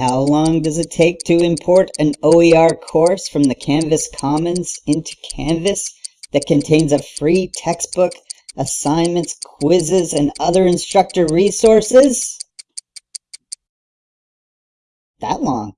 How long does it take to import an OER course from the Canvas Commons into Canvas that contains a free textbook, assignments, quizzes, and other instructor resources? That long.